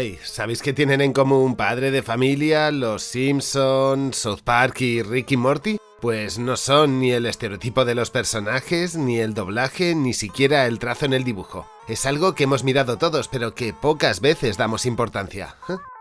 Hey, ¿sabéis que tienen en común padre de familia, los Simpsons, South Park y Ricky Morty? Pues no son ni el estereotipo de los personajes, ni el doblaje, ni siquiera el trazo en el dibujo. Es algo que hemos mirado todos, pero que pocas veces damos importancia.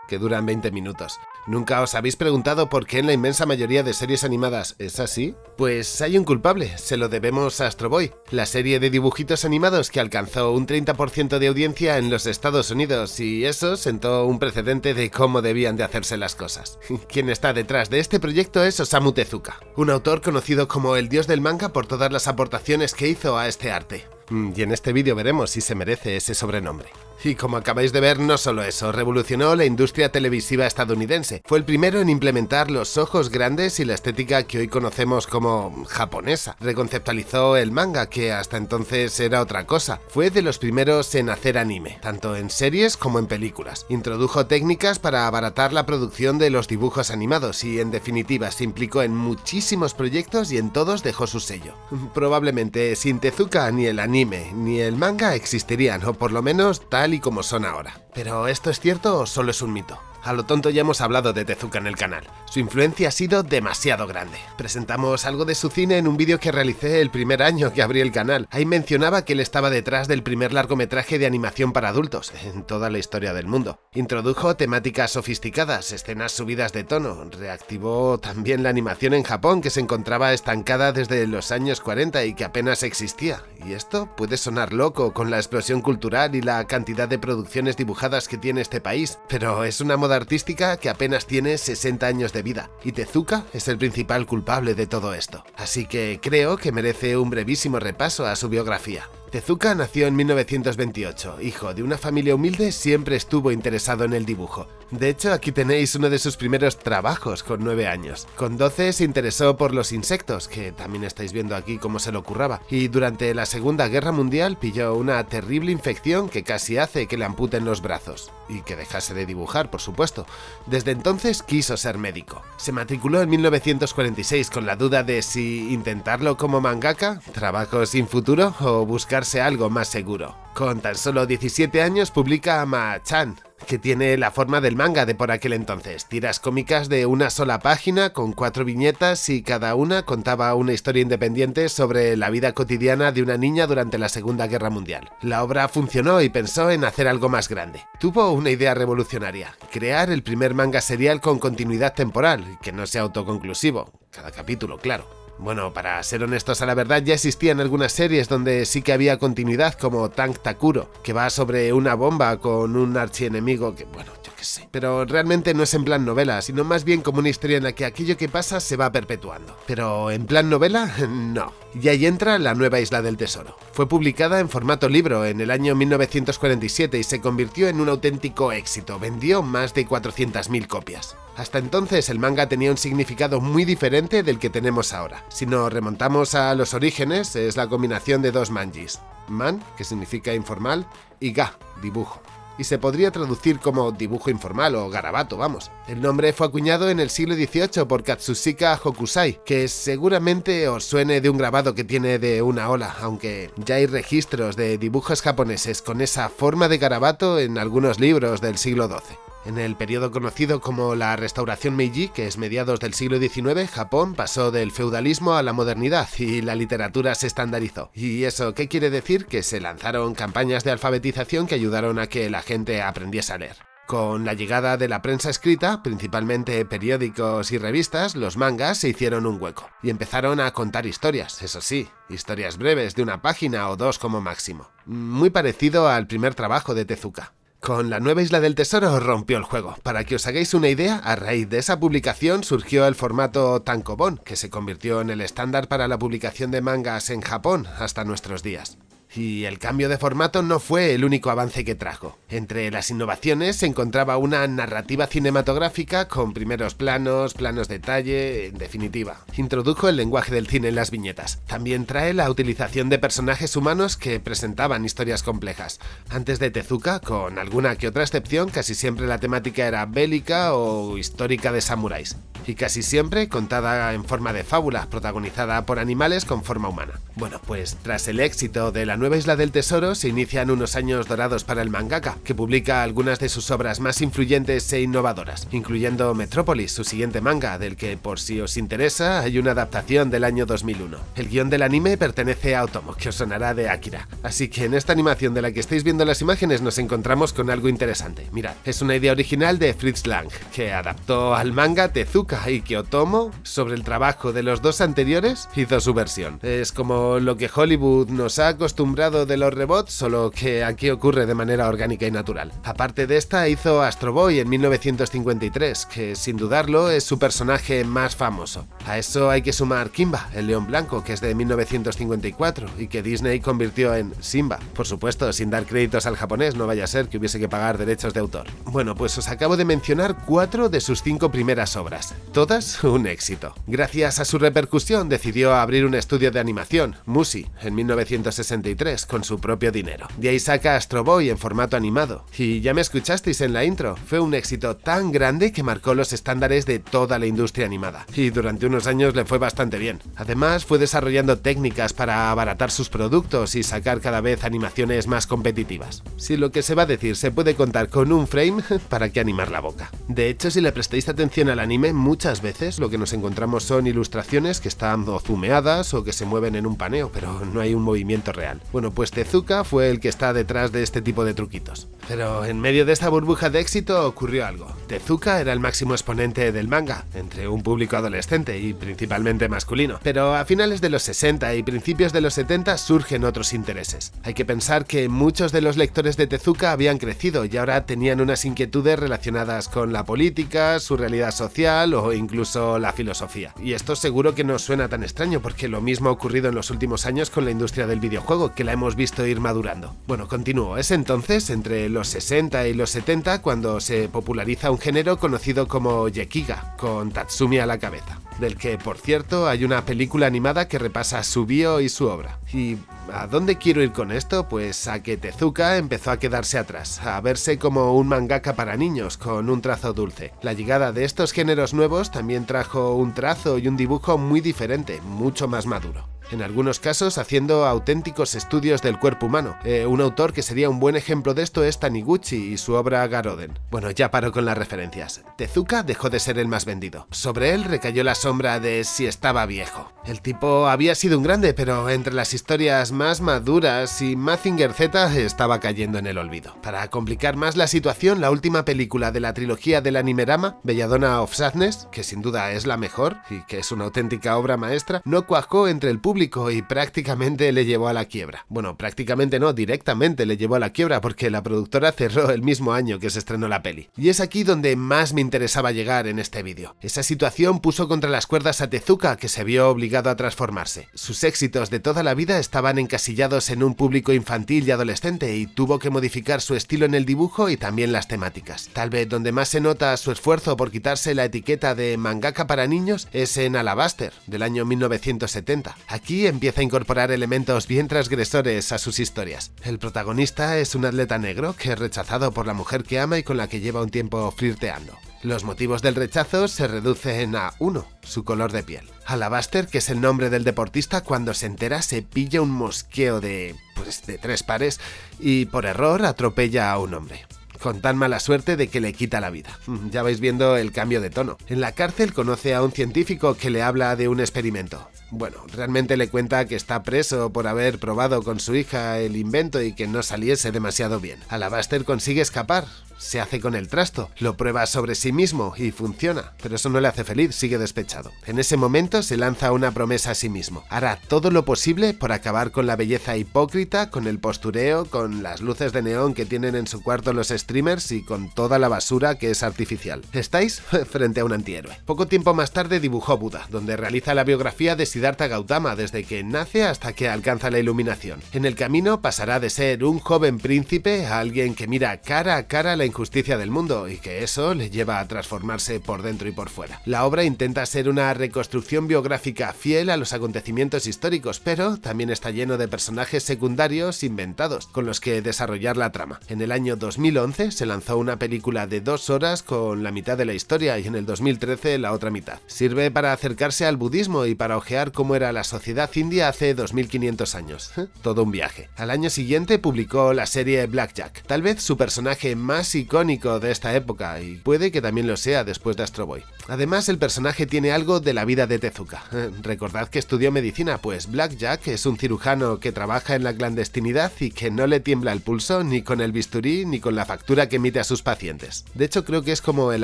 Que duran 20 minutos. ¿Nunca os habéis preguntado por qué en la inmensa mayoría de series animadas es así? Pues hay un culpable, se lo debemos a Astro Boy, la serie de dibujitos animados que alcanzó un 30% de audiencia en los Estados Unidos y eso sentó un precedente de cómo debían de hacerse las cosas. Quien está detrás de este proyecto es Osamu Tezuka, un autor conocido como el dios del manga por todas las aportaciones que hizo a este arte. Mm, y en este vídeo veremos si se merece ese sobrenombre. Y como acabáis de ver, no solo eso, revolucionó la industria televisiva estadounidense. Fue el primero en implementar los ojos grandes y la estética que hoy conocemos como japonesa. Reconceptualizó el manga, que hasta entonces era otra cosa. Fue de los primeros en hacer anime, tanto en series como en películas. Introdujo técnicas para abaratar la producción de los dibujos animados y, en definitiva, se implicó en muchísimos proyectos y en todos dejó su sello. Probablemente sin Tezuka ni el anime ni el manga existirían, o por lo menos tal y como son ahora. Pero ¿esto es cierto o solo es un mito? A lo tonto ya hemos hablado de Tezuka en el canal. Su influencia ha sido demasiado grande. Presentamos algo de su cine en un vídeo que realicé el primer año que abrí el canal. Ahí mencionaba que él estaba detrás del primer largometraje de animación para adultos en toda la historia del mundo. Introdujo temáticas sofisticadas, escenas subidas de tono, reactivó también la animación en Japón que se encontraba estancada desde los años 40 y que apenas existía. Y esto puede sonar loco con la explosión cultural y la cantidad de producciones dibujadas que tiene este país, pero es una moda artística que apenas tiene 60 años de vida, y Tezuka es el principal culpable de todo esto. Así que creo que merece un brevísimo repaso a su biografía. Tezuka nació en 1928, hijo de una familia humilde, siempre estuvo interesado en el dibujo. De hecho, aquí tenéis uno de sus primeros trabajos con 9 años. Con 12 se interesó por los insectos, que también estáis viendo aquí cómo se lo curraba, y durante la Segunda Guerra Mundial pilló una terrible infección que casi hace que le amputen los brazos, y que dejase de dibujar, por supuesto. Desde entonces quiso ser médico. Se matriculó en 1946 con la duda de si intentarlo como mangaka, trabajo sin futuro, o buscar algo más seguro. Con tan solo 17 años publica Ma-chan, que tiene la forma del manga de por aquel entonces, tiras cómicas de una sola página con cuatro viñetas y cada una contaba una historia independiente sobre la vida cotidiana de una niña durante la Segunda Guerra Mundial. La obra funcionó y pensó en hacer algo más grande. Tuvo una idea revolucionaria, crear el primer manga serial con continuidad temporal, que no sea autoconclusivo, cada capítulo, claro. Bueno, para ser honestos a la verdad, ya existían algunas series donde sí que había continuidad, como Tank Takuro, que va sobre una bomba con un archienemigo que, bueno, yo qué sé. Pero realmente no es en plan novela, sino más bien como una historia en la que aquello que pasa se va perpetuando. Pero en plan novela, no. Y ahí entra La Nueva Isla del Tesoro. Fue publicada en formato libro en el año 1947 y se convirtió en un auténtico éxito, vendió más de 400.000 copias. Hasta entonces el manga tenía un significado muy diferente del que tenemos ahora. Si nos remontamos a los orígenes, es la combinación de dos manjis. Man, que significa informal, y ga, dibujo y se podría traducir como dibujo informal o garabato, vamos. El nombre fue acuñado en el siglo XVIII por Katsushika Hokusai, que seguramente os suene de un grabado que tiene de una ola, aunque ya hay registros de dibujos japoneses con esa forma de garabato en algunos libros del siglo XII. En el periodo conocido como la Restauración Meiji, que es mediados del siglo XIX, Japón pasó del feudalismo a la modernidad y la literatura se estandarizó. ¿Y eso qué quiere decir? Que se lanzaron campañas de alfabetización que ayudaron a que la gente aprendiese a leer. Con la llegada de la prensa escrita, principalmente periódicos y revistas, los mangas se hicieron un hueco y empezaron a contar historias, eso sí, historias breves de una página o dos como máximo. Muy parecido al primer trabajo de Tezuka. Con la nueva Isla del Tesoro rompió el juego. Para que os hagáis una idea, a raíz de esa publicación surgió el formato tankobon, que se convirtió en el estándar para la publicación de mangas en Japón hasta nuestros días. Y el cambio de formato no fue el único avance que trajo. Entre las innovaciones se encontraba una narrativa cinematográfica con primeros planos, planos de detalle, en definitiva. Introdujo el lenguaje del cine en las viñetas. También trae la utilización de personajes humanos que presentaban historias complejas. Antes de Tezuka, con alguna que otra excepción, casi siempre la temática era bélica o histórica de samuráis. y casi siempre contada en forma de fábula, protagonizada por animales con forma humana. Bueno, pues tras el éxito de La Nueva Isla del Tesoro se inician unos años dorados para el mangaka, que publica algunas de sus obras más influyentes e innovadoras, incluyendo Metrópolis, su siguiente manga, del que por si os interesa hay una adaptación del año 2001. El guion del anime pertenece a Otomo, que os sonará de Akira. Así que en esta animación de la que estáis viendo las imágenes nos encontramos con algo interesante. Mirad, es una idea original de Fritz Lang, que adaptó al manga Tezuka y que Otomo, sobre el trabajo de los dos anteriores, hizo su versión. Es como lo que Hollywood nos ha acostumbrado de los rebots, solo que aquí ocurre de manera orgánica y natural. Aparte de esta, hizo Astro Boy en 1953, que sin dudarlo es su personaje más famoso. A eso hay que sumar Kimba, el león blanco, que es de 1954 y que Disney convirtió en Simba. Por supuesto, sin dar créditos al japonés, no vaya a ser que hubiese que pagar derechos de autor. Bueno, pues os acabo de mencionar cuatro de sus cinco primeras obras, todas un éxito. Gracias a su repercusión decidió abrir un estudio de animación, Musi, en 1963, con su propio dinero. De ahí saca Astro Boy en formato animado. Y ya me escuchasteis en la intro, fue un éxito tan grande que marcó los estándares de toda la industria animada. Y durante unos años le fue bastante bien. Además, fue desarrollando técnicas para abaratar sus productos y sacar cada vez animaciones más competitivas. Si lo que se va a decir se puede contar con un frame, ¿para qué animar la boca? De hecho, si le prestáis atención al anime, muchas veces lo que nos encontramos son ilustraciones que están o zumeadas o que se mueven en un paneo, pero no hay un movimiento real. Bueno, pues Tezuka fue el que está detrás de este tipo de truquitos. Pero en medio de esta burbuja de éxito ocurrió algo. Tezuka era el máximo exponente del manga, entre un público adolescente y principalmente masculino. Pero a finales de los 60 y principios de los 70 surgen otros intereses. Hay que pensar que muchos de los lectores de Tezuka habían crecido y ahora tenían unas inquietudes relacionadas con la política, su realidad social o incluso la filosofía. Y esto seguro que no suena tan extraño porque lo mismo ha ocurrido en los últimos años con la industria del videojuego, que la hemos visto ir madurando. Bueno, continúo. Es entonces, entre los 60 y los 70, cuando se populariza un género conocido como Yekiga, con Tatsumi a la cabeza del que, por cierto, hay una película animada que repasa su bio y su obra. ¿Y a dónde quiero ir con esto? Pues a que Tezuka empezó a quedarse atrás, a verse como un mangaka para niños, con un trazo dulce. La llegada de estos géneros nuevos también trajo un trazo y un dibujo muy diferente, mucho más maduro en algunos casos haciendo auténticos estudios del cuerpo humano. Eh, un autor que sería un buen ejemplo de esto es Taniguchi y su obra Garoden. Bueno, ya paro con las referencias. Tezuka dejó de ser el más vendido. Sobre él recayó la sombra de si estaba viejo. El tipo había sido un grande, pero entre las historias más maduras y Mazinger Z estaba cayendo en el olvido. Para complicar más la situación, la última película de la trilogía del Animerama, Belladonna of Sadness, que sin duda es la mejor y que es una auténtica obra maestra, no cuajó entre el público y prácticamente le llevó a la quiebra. Bueno, prácticamente no, directamente le llevó a la quiebra porque la productora cerró el mismo año que se estrenó la peli. Y es aquí donde más me interesaba llegar en este vídeo. Esa situación puso contra las cuerdas a Tezuka que se vio obligado a transformarse. Sus éxitos de toda la vida estaban encasillados en un público infantil y adolescente y tuvo que modificar su estilo en el dibujo y también las temáticas. Tal vez donde más se nota su esfuerzo por quitarse la etiqueta de mangaka para niños es en Alabaster, del año 1970. Aquí empieza a incorporar elementos bien transgresores a sus historias. El protagonista es un atleta negro que es rechazado por la mujer que ama y con la que lleva un tiempo flirteando. Los motivos del rechazo se reducen a uno, su color de piel. Alabaster, que es el nombre del deportista, cuando se entera se pilla un mosqueo de... pues de tres pares y por error atropella a un hombre con tan mala suerte de que le quita la vida. Ya vais viendo el cambio de tono. En la cárcel conoce a un científico que le habla de un experimento. Bueno, realmente le cuenta que está preso por haber probado con su hija el invento y que no saliese demasiado bien. Alabaster consigue escapar, se hace con el trasto, lo prueba sobre sí mismo y funciona, pero eso no le hace feliz, sigue despechado. En ese momento se lanza una promesa a sí mismo. Hará todo lo posible por acabar con la belleza hipócrita, con el postureo, con las luces de neón que tienen en su cuarto los streamers y con toda la basura que es artificial. ¿Estáis? Frente a un antihéroe. Poco tiempo más tarde dibujó Buda, donde realiza la biografía de Siddhartha Gautama desde que nace hasta que alcanza la iluminación. En el camino pasará de ser un joven príncipe a alguien que mira cara a cara la injusticia del mundo y que eso le lleva a transformarse por dentro y por fuera. La obra intenta ser una reconstrucción biográfica fiel a los acontecimientos históricos, pero también está lleno de personajes secundarios inventados con los que desarrollar la trama. En el año 2011 se lanzó una película de dos horas con la mitad de la historia y en el 2013 la otra mitad. Sirve para acercarse al budismo y para ojear cómo era la sociedad india hace 2500 años. Todo un viaje. Al año siguiente publicó la serie Blackjack, tal vez su personaje más icónico de esta época y puede que también lo sea después de Astro Boy. Además, el personaje tiene algo de la vida de Tezuka. Recordad que estudió medicina, pues Blackjack es un cirujano que trabaja en la clandestinidad y que no le tiembla el pulso ni con el bisturí ni con la factura que emite a sus pacientes. De hecho, creo que es como el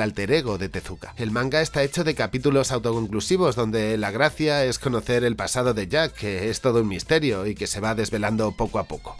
alter ego de Tezuka. El manga está hecho de capítulos autoconclusivos donde la gracia es conocer el pasado de Jack, que es todo un misterio y que se va desvelando poco a poco.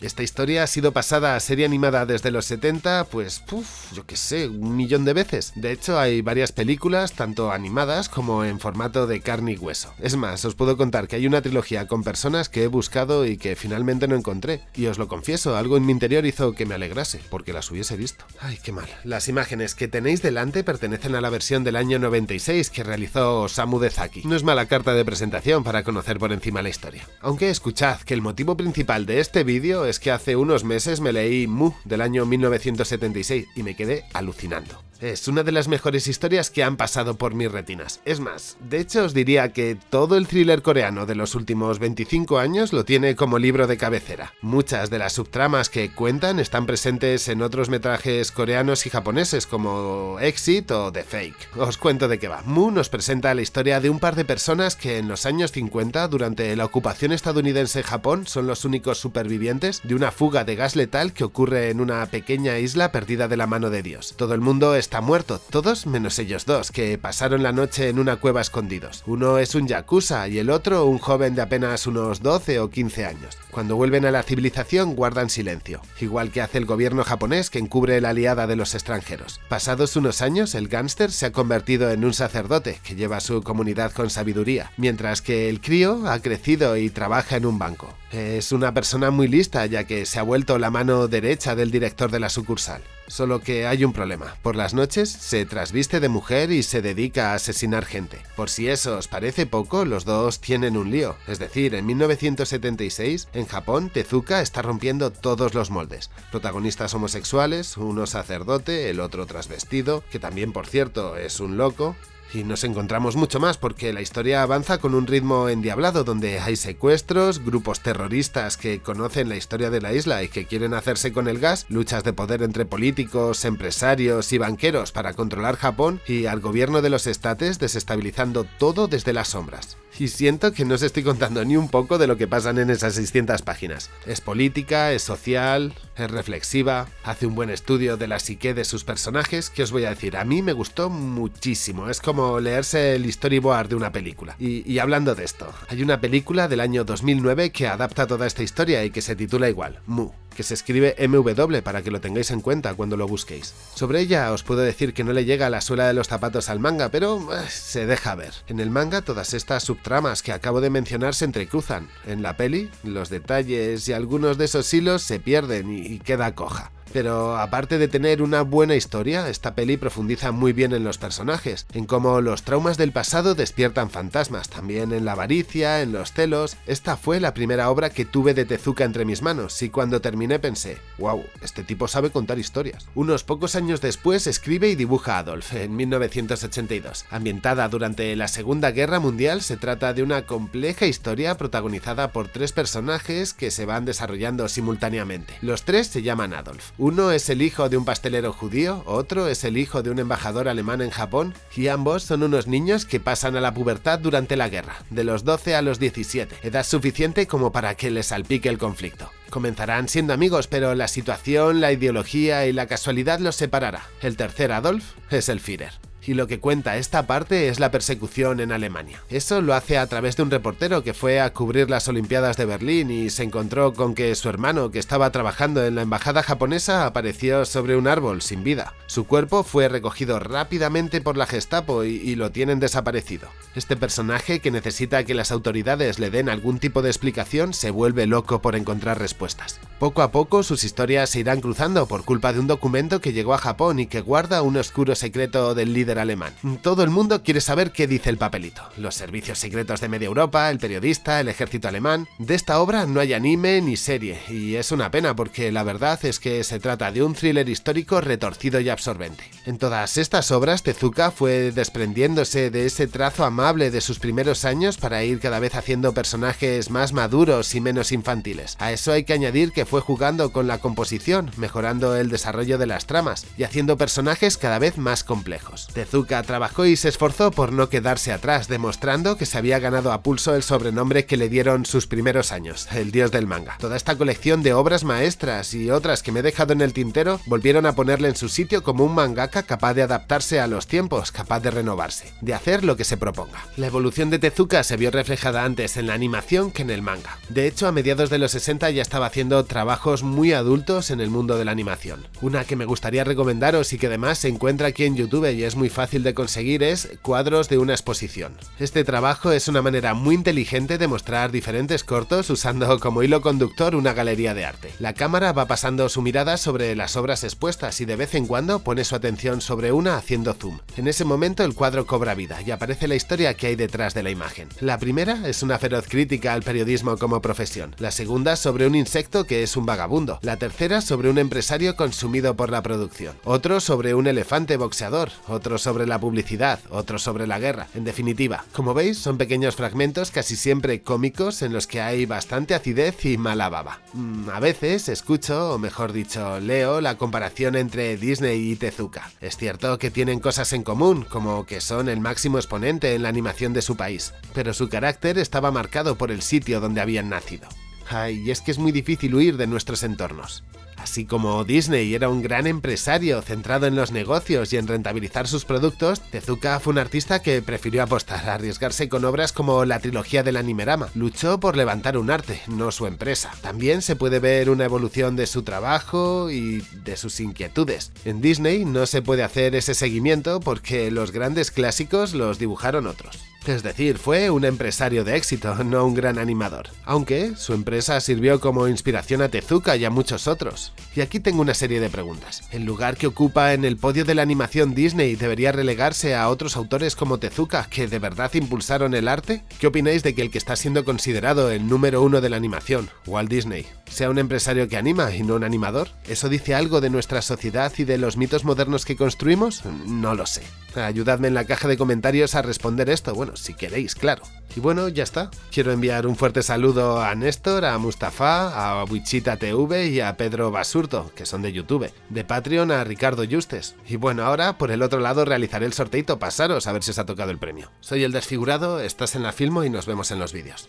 Esta historia ha sido pasada a serie animada desde los 70, pues, puf, yo qué sé, un millón de veces. De hecho, hay varias películas, tanto animadas como en formato de carne y hueso. Es más, os puedo contar que hay una trilogía con personas que he buscado y que finalmente no encontré. Y os lo confieso, algo en mi interior hizo que me alegrase, porque las hubiese visto. Ay, qué mal. Las imágenes que tenéis delante pertenecen a la versión del año 96 que realizó Osamu Dezaki. No es mala carta de presentación para conocer por encima la historia. Aunque escuchad que el motivo principal de este vídeo es que hace unos meses me leí Mu del año 1976 y me quedé alucinando. Es una de las mejores historias que han pasado por mis retinas. Es más, de hecho os diría que todo el thriller coreano de los últimos 25 años lo tiene como libro de cabecera. Muchas de las subtramas que cuentan están presentes en otros metrajes coreanos y japoneses como Exit o The Fake. Os cuento de qué va. Mu nos presenta la historia de un par de personas que en los años 50, durante la ocupación estadounidense en Japón, son los únicos supervivientes de una fuga de gas letal que ocurre en una pequeña isla perdida de la mano de Dios. Todo el mundo está muerto, todos menos ellos dos, que pasaron la noche en una cueva escondidos. Uno es un yakuza y el otro un joven de apenas unos 12 o 15 años. Cuando vuelven a la civilización guardan silencio, igual que hace el gobierno japonés que encubre la aliada de los extranjeros. Pasados unos años, el gángster se ha convertido en un sacerdote que lleva a su comunidad con sabiduría, mientras que el crío ha crecido y trabaja en un banco. Es una persona muy lista ya que se ha vuelto la mano derecha del director de la sucursal. Solo que hay un problema. Por las noches se trasviste de mujer y se dedica a asesinar gente. Por si eso os parece poco, los dos tienen un lío. Es decir, en 1976, en Japón, Tezuka está rompiendo todos los moldes. Protagonistas homosexuales, uno sacerdote, el otro trasvestido, que también por cierto es un loco, y nos encontramos mucho más porque la historia avanza con un ritmo endiablado donde hay secuestros, grupos terroristas que conocen la historia de la isla y que quieren hacerse con el gas, luchas de poder entre políticos, empresarios y banqueros para controlar Japón y al gobierno de los estates desestabilizando todo desde las sombras y siento que no os estoy contando ni un poco de lo que pasan en esas 600 páginas. Es política, es social, es reflexiva, hace un buen estudio de la psique de sus personajes, que os voy a decir, a mí me gustó muchísimo, es como leerse el storyboard de una película. Y, y hablando de esto, hay una película del año 2009 que adapta toda esta historia y que se titula igual, Mu que se escribe MW para que lo tengáis en cuenta cuando lo busquéis. Sobre ella os puedo decir que no le llega la suela de los zapatos al manga, pero eh, se deja ver. En el manga todas estas subtramas que acabo de mencionar se entrecruzan. En la peli, los detalles y algunos de esos hilos se pierden y queda coja. Pero aparte de tener una buena historia, esta peli profundiza muy bien en los personajes, en cómo los traumas del pasado despiertan fantasmas, también en la avaricia, en los celos. Esta fue la primera obra que tuve de Tezuka entre mis manos y cuando terminé pensé, wow, este tipo sabe contar historias. Unos pocos años después escribe y dibuja Adolf, en 1982. Ambientada durante la Segunda Guerra Mundial, se trata de una compleja historia protagonizada por tres personajes que se van desarrollando simultáneamente. Los tres se llaman Adolf. Uno es el hijo de un pastelero judío, otro es el hijo de un embajador alemán en Japón, y ambos son unos niños que pasan a la pubertad durante la guerra, de los 12 a los 17, edad suficiente como para que les salpique el conflicto. Comenzarán siendo amigos, pero la situación, la ideología y la casualidad los separará. El tercer Adolf es el Führer. Y lo que cuenta esta parte es la persecución en Alemania. Eso lo hace a través de un reportero que fue a cubrir las Olimpiadas de Berlín y se encontró con que su hermano, que estaba trabajando en la embajada japonesa, apareció sobre un árbol sin vida. Su cuerpo fue recogido rápidamente por la Gestapo y, lo tienen desaparecido. Este personaje, que necesita que las autoridades le den algún tipo de explicación, se vuelve loco por encontrar respuestas. Poco a poco sus historias se irán cruzando por culpa de un documento que llegó a Japón y que guarda un oscuro secreto del líder alemán. Todo el mundo quiere saber qué dice el papelito. Los servicios secretos de media Europa, el periodista, el ejército alemán... De esta obra no hay anime ni serie, y es una pena porque la verdad es que se trata de un thriller histórico retorcido y absorbente. En todas estas obras, Tezuka fue desprendiéndose de ese trazo amable de sus primeros años para ir cada vez haciendo personajes más maduros y menos infantiles. A eso hay que añadir que fue jugando con la composición, mejorando el desarrollo de las tramas y haciendo personajes cada vez más complejos. Tezuka trabajó y se esforzó por no quedarse atrás, demostrando que se había ganado a pulso el sobrenombre que le dieron sus primeros años, el dios del manga. Toda esta colección de obras maestras y otras que me he dejado en el tintero volvieron a ponerle en su sitio como un mangaka capaz de adaptarse a los tiempos, capaz de renovarse, de hacer lo que se proponga. La evolución de Tezuka se vio reflejada antes en la animación que en el manga. De hecho, a mediados de los 60 ya estaba haciendo trabajos muy adultos en el mundo de la animación. Una que me gustaría recomendaros y que además se encuentra aquí en YouTube y es muy fácil de conseguir es Cuadros de una exposición. Este trabajo es una manera muy inteligente de mostrar diferentes cortos usando como hilo conductor una galería de arte. La cámara va pasando su mirada sobre las obras expuestas y de vez en cuando pone su atención sobre una haciendo zoom. En ese momento el cuadro cobra vida y aparece la historia que hay detrás de la imagen. La primera es una feroz crítica al periodismo como profesión, la segunda sobre un insecto que es un vagabundo, la tercera sobre un empresario consumido por la producción, otro sobre un elefante boxeador, otro sobre la publicidad, otro sobre la guerra. En definitiva, como veis, son pequeños fragmentos casi siempre cómicos en los que hay bastante acidez y mala baba. Mm, a veces escucho, o mejor dicho, leo la comparación entre Disney y Tezuka. Es cierto que tienen cosas en común, como que son el máximo exponente en la animación de su país, pero su carácter estaba marcado por el sitio donde habían nacido. Ay, es que es muy difícil huir de nuestros entornos. Así como Disney era un gran empresario centrado en los negocios y en rentabilizar sus productos, Tezuka fue un artista que prefirió apostar a arriesgarse con obras como la trilogía del Animerama. Luchó por levantar un arte, no su empresa. También se puede ver una evolución de su trabajo y de sus inquietudes. En Disney no se puede hacer ese seguimiento porque los grandes clásicos los dibujaron otros. Es decir, fue un empresario de éxito, no un gran animador. Aunque su empresa sirvió como inspiración a Tezuka y a muchos otros. Y aquí tengo una serie de preguntas. ¿El lugar que ocupa en el podio de la animación Disney debería relegarse a otros autores como Tezuka que de verdad impulsaron el arte? ¿Qué opináis de que el que está siendo considerado el número uno de la animación, Walt Disney, sea un empresario que anima y no un animador? ¿Eso dice algo de nuestra sociedad y de los mitos modernos que construimos? No lo sé. Ayudadme en la caja de comentarios a responder esto, bueno, si queréis, claro. Y bueno, ya está. Quiero enviar un fuerte saludo a Néstor, a Mustafa, a Wichita TV y a Pedro Basurto, que son de YouTube. De Patreon a Ricardo Justes. Y bueno, ahora por el otro lado realizaré el sorteito, pasaros a ver si os ha tocado el premio. Soy el desfigurado, estás en la Filmo y nos vemos en los vídeos.